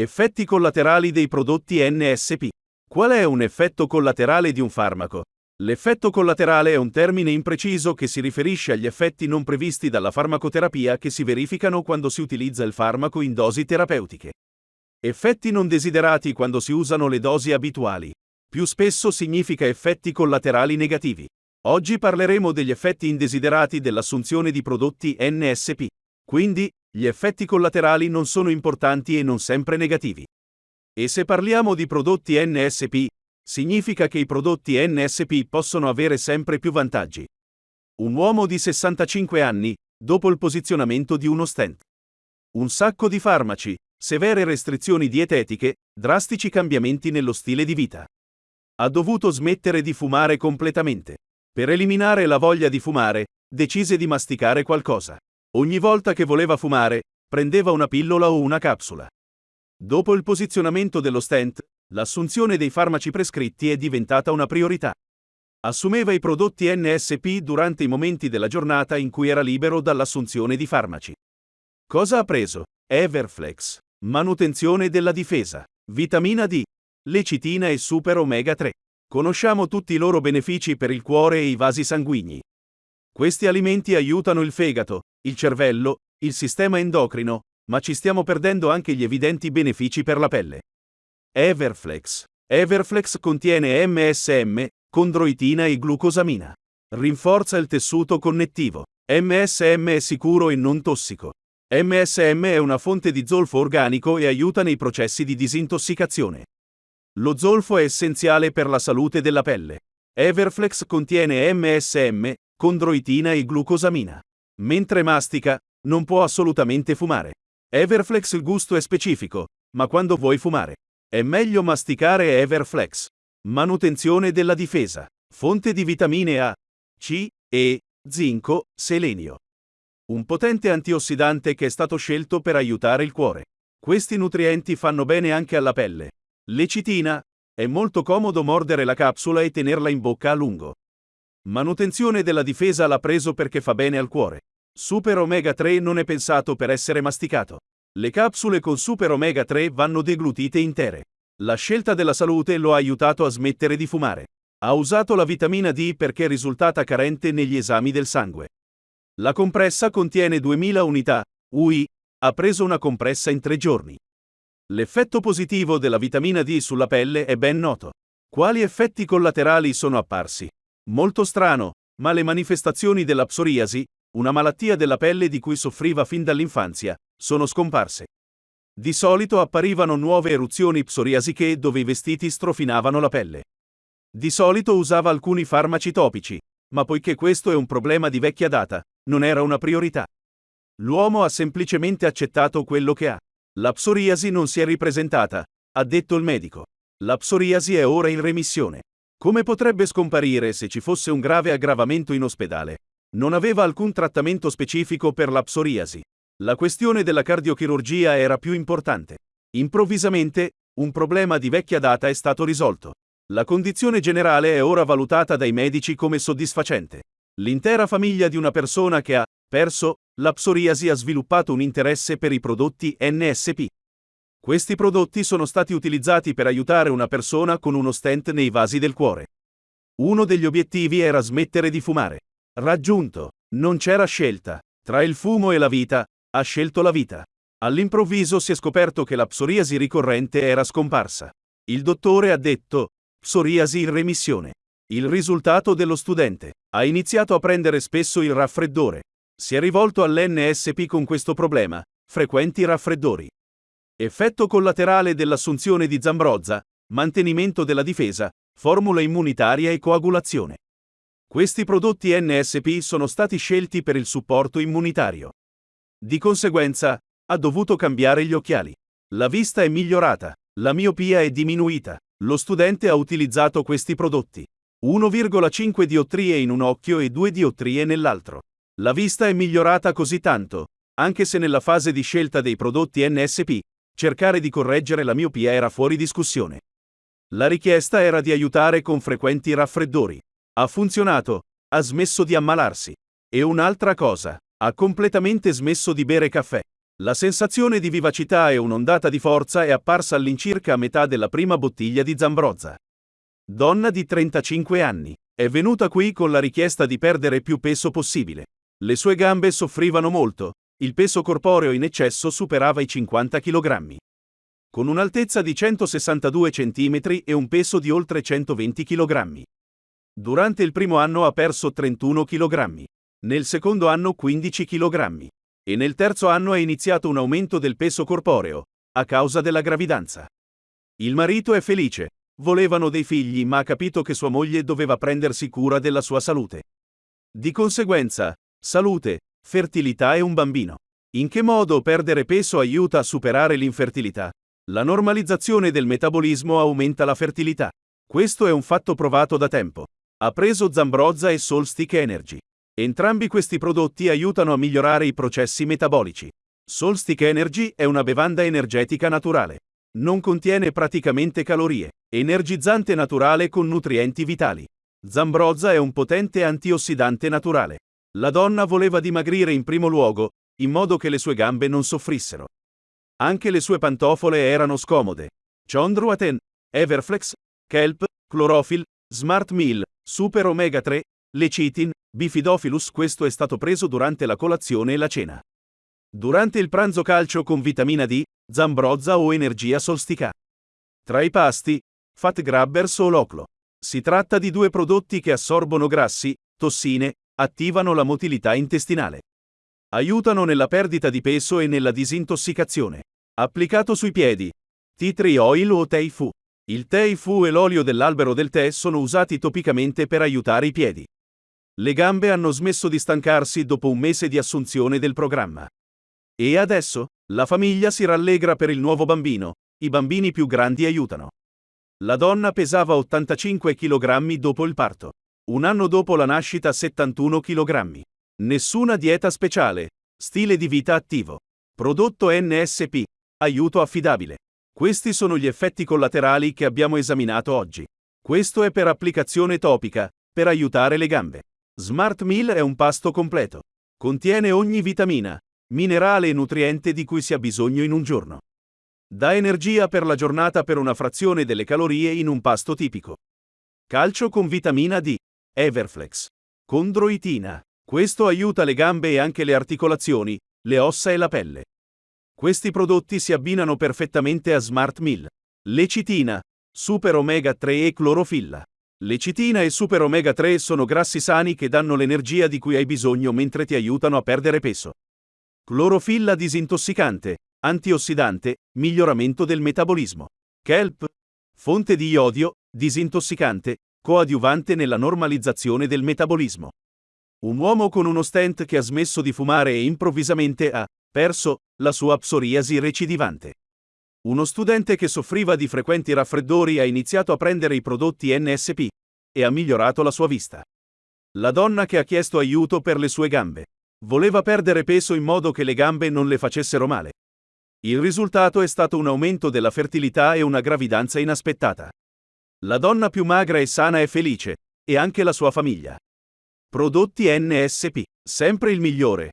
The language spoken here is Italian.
Effetti collaterali dei prodotti NSP. Qual è un effetto collaterale di un farmaco? L'effetto collaterale è un termine impreciso che si riferisce agli effetti non previsti dalla farmacoterapia che si verificano quando si utilizza il farmaco in dosi terapeutiche. Effetti non desiderati quando si usano le dosi abituali. Più spesso significa effetti collaterali negativi. Oggi parleremo degli effetti indesiderati dell'assunzione di prodotti NSP. Quindi, gli effetti collaterali non sono importanti e non sempre negativi. E se parliamo di prodotti NSP, significa che i prodotti NSP possono avere sempre più vantaggi. Un uomo di 65 anni, dopo il posizionamento di uno stent. Un sacco di farmaci, severe restrizioni dietetiche, drastici cambiamenti nello stile di vita. Ha dovuto smettere di fumare completamente. Per eliminare la voglia di fumare, decise di masticare qualcosa. Ogni volta che voleva fumare, prendeva una pillola o una capsula. Dopo il posizionamento dello stent, l'assunzione dei farmaci prescritti è diventata una priorità. Assumeva i prodotti NSP durante i momenti della giornata in cui era libero dall'assunzione di farmaci. Cosa ha preso? Everflex. Manutenzione della difesa. Vitamina D. Lecitina e Super Omega 3. Conosciamo tutti i loro benefici per il cuore e i vasi sanguigni. Questi alimenti aiutano il fegato, il cervello, il sistema endocrino, ma ci stiamo perdendo anche gli evidenti benefici per la pelle. Everflex. Everflex contiene MSM, condroitina e glucosamina. Rinforza il tessuto connettivo. MSM è sicuro e non tossico. MSM è una fonte di zolfo organico e aiuta nei processi di disintossicazione. Lo zolfo è essenziale per la salute della pelle. Everflex contiene MSM, condroitina e glucosamina. Mentre mastica, non può assolutamente fumare. Everflex il gusto è specifico, ma quando vuoi fumare, è meglio masticare Everflex. Manutenzione della difesa. Fonte di vitamine A, C, E, zinco, selenio. Un potente antiossidante che è stato scelto per aiutare il cuore. Questi nutrienti fanno bene anche alla pelle. Lecitina. È molto comodo mordere la capsula e tenerla in bocca a lungo. Manutenzione della difesa l'ha preso perché fa bene al cuore. Super Omega 3 non è pensato per essere masticato. Le capsule con Super Omega 3 vanno deglutite intere. La scelta della salute lo ha aiutato a smettere di fumare. Ha usato la vitamina D perché è risultata carente negli esami del sangue. La compressa contiene 2000 unità, UI, ha preso una compressa in tre giorni. L'effetto positivo della vitamina D sulla pelle è ben noto. Quali effetti collaterali sono apparsi? Molto strano, ma le manifestazioni della psoriasi, una malattia della pelle di cui soffriva fin dall'infanzia, sono scomparse. Di solito apparivano nuove eruzioni psoriasiche dove i vestiti strofinavano la pelle. Di solito usava alcuni farmaci topici, ma poiché questo è un problema di vecchia data, non era una priorità. L'uomo ha semplicemente accettato quello che ha. La psoriasi non si è ripresentata, ha detto il medico. La psoriasi è ora in remissione. Come potrebbe scomparire se ci fosse un grave aggravamento in ospedale? Non aveva alcun trattamento specifico per la psoriasi. La questione della cardiochirurgia era più importante. Improvvisamente, un problema di vecchia data è stato risolto. La condizione generale è ora valutata dai medici come soddisfacente. L'intera famiglia di una persona che ha perso la psoriasi ha sviluppato un interesse per i prodotti NSP. Questi prodotti sono stati utilizzati per aiutare una persona con uno stent nei vasi del cuore. Uno degli obiettivi era smettere di fumare. Raggiunto. Non c'era scelta. Tra il fumo e la vita, ha scelto la vita. All'improvviso si è scoperto che la psoriasi ricorrente era scomparsa. Il dottore ha detto, psoriasi in remissione. Il risultato dello studente. Ha iniziato a prendere spesso il raffreddore. Si è rivolto all'NSP con questo problema, frequenti raffreddori. Effetto collaterale dell'assunzione di Zambrozza, mantenimento della difesa, formula immunitaria e coagulazione. Questi prodotti NSP sono stati scelti per il supporto immunitario. Di conseguenza, ha dovuto cambiare gli occhiali. La vista è migliorata, la miopia è diminuita. Lo studente ha utilizzato questi prodotti. 1,5 diottrie in un occhio e 2 diottrie nell'altro. La vista è migliorata così tanto, anche se nella fase di scelta dei prodotti NSP, cercare di correggere la miopia era fuori discussione. La richiesta era di aiutare con frequenti raffreddori. Ha funzionato, ha smesso di ammalarsi. E un'altra cosa, ha completamente smesso di bere caffè. La sensazione di vivacità e un'ondata di forza è apparsa all'incirca a metà della prima bottiglia di Zambrozza. Donna di 35 anni. È venuta qui con la richiesta di perdere più peso possibile. Le sue gambe soffrivano molto, il peso corporeo in eccesso superava i 50 kg. Con un'altezza di 162 cm e un peso di oltre 120 kg. Durante il primo anno ha perso 31 kg. Nel secondo anno 15 kg. E nel terzo anno ha iniziato un aumento del peso corporeo, a causa della gravidanza. Il marito è felice, volevano dei figli ma ha capito che sua moglie doveva prendersi cura della sua salute. Di conseguenza, salute, fertilità e un bambino. In che modo perdere peso aiuta a superare l'infertilità? La normalizzazione del metabolismo aumenta la fertilità. Questo è un fatto provato da tempo. Ha preso Zambrozza e Solstick Energy. Entrambi questi prodotti aiutano a migliorare i processi metabolici. Solstick Energy è una bevanda energetica naturale. Non contiene praticamente calorie. Energizzante naturale con nutrienti vitali. Zambrozza è un potente antiossidante naturale. La donna voleva dimagrire in primo luogo, in modo che le sue gambe non soffrissero. Anche le sue pantofole erano scomode. Chondroaten, Everflex, Kelp, Chlorophyll, Smart Meal, Super Omega 3, Lecitin, Bifidophilus questo è stato preso durante la colazione e la cena. Durante il pranzo calcio con vitamina D, Zambrozza o energia solstica. Tra i pasti, Fat Grabbers o Loclo. Si tratta di due prodotti che assorbono grassi, tossine, attivano la motilità intestinale. Aiutano nella perdita di peso e nella disintossicazione. Applicato sui piedi. Tea tree oil o Teifu. Il Teifu e l'olio dell'albero del tè sono usati topicamente per aiutare i piedi. Le gambe hanno smesso di stancarsi dopo un mese di assunzione del programma. E adesso? La famiglia si rallegra per il nuovo bambino, i bambini più grandi aiutano. La donna pesava 85 kg dopo il parto. Un anno dopo la nascita 71 kg. Nessuna dieta speciale. Stile di vita attivo. Prodotto NSP. Aiuto affidabile. Questi sono gli effetti collaterali che abbiamo esaminato oggi. Questo è per applicazione topica, per aiutare le gambe. Smart Meal è un pasto completo. Contiene ogni vitamina, minerale e nutriente di cui si ha bisogno in un giorno. Dà energia per la giornata per una frazione delle calorie in un pasto tipico. Calcio con vitamina D. Everflex. Condroitina. Questo aiuta le gambe e anche le articolazioni, le ossa e la pelle. Questi prodotti si abbinano perfettamente a Smart Meal. Lecitina, Super Omega 3 e clorofilla. Lecitina e Super Omega 3 sono grassi sani che danno l'energia di cui hai bisogno mentre ti aiutano a perdere peso. Clorofilla disintossicante, antiossidante, miglioramento del metabolismo. Kelp, fonte di iodio, disintossicante, coadiuvante nella normalizzazione del metabolismo. Un uomo con uno stent che ha smesso di fumare e improvvisamente ha perso la sua psoriasi recidivante. Uno studente che soffriva di frequenti raffreddori ha iniziato a prendere i prodotti NSP e ha migliorato la sua vista. La donna che ha chiesto aiuto per le sue gambe. Voleva perdere peso in modo che le gambe non le facessero male. Il risultato è stato un aumento della fertilità e una gravidanza inaspettata. La donna più magra e sana è felice, e anche la sua famiglia. Prodotti NSP. Sempre il migliore.